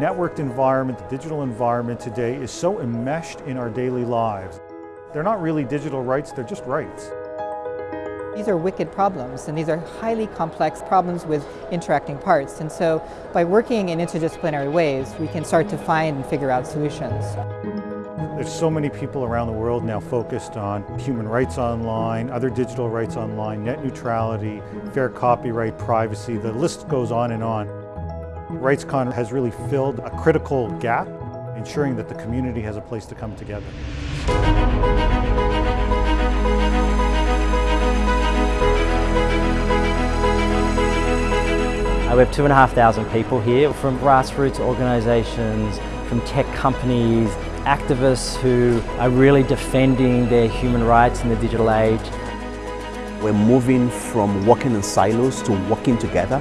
networked environment, the digital environment today is so enmeshed in our daily lives. They're not really digital rights, they're just rights. These are wicked problems and these are highly complex problems with interacting parts and so by working in interdisciplinary ways we can start to find and figure out solutions. There's so many people around the world now focused on human rights online, other digital rights online, net neutrality, fair copyright, privacy, the list goes on and on. RightsCon has really filled a critical gap, ensuring that the community has a place to come together. Uh, we have two and a half thousand people here from grassroots organisations, from tech companies, activists who are really defending their human rights in the digital age. We're moving from working in silos to working together.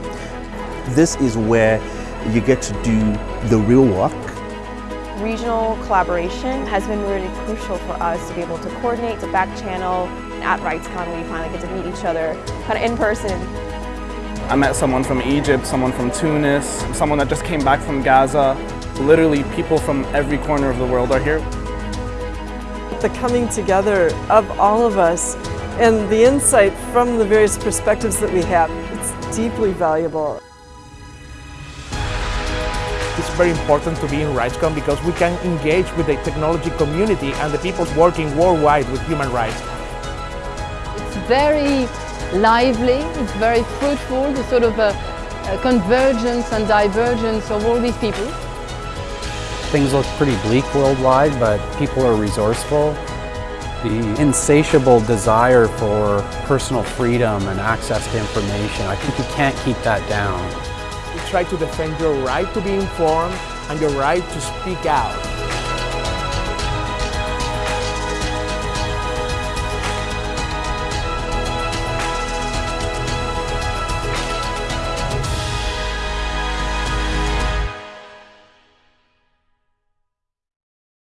This is where you get to do the real work. Regional collaboration has been really crucial for us to be able to coordinate, to back channel. At RightsCon we finally get to meet each other kind of in person. I met someone from Egypt, someone from Tunis, someone that just came back from Gaza. Literally people from every corner of the world are here. The coming together of all of us and the insight from the various perspectives that we have, it's deeply valuable. It's very important to be in RightsCon because we can engage with the technology community and the people working worldwide with human rights. It's very lively, it's very fruitful, the sort of a, a convergence and divergence of all these people. Things look pretty bleak worldwide, but people are resourceful. The insatiable desire for personal freedom and access to information, I think you can't keep that down. Try to defend your right to be informed and your right to speak out.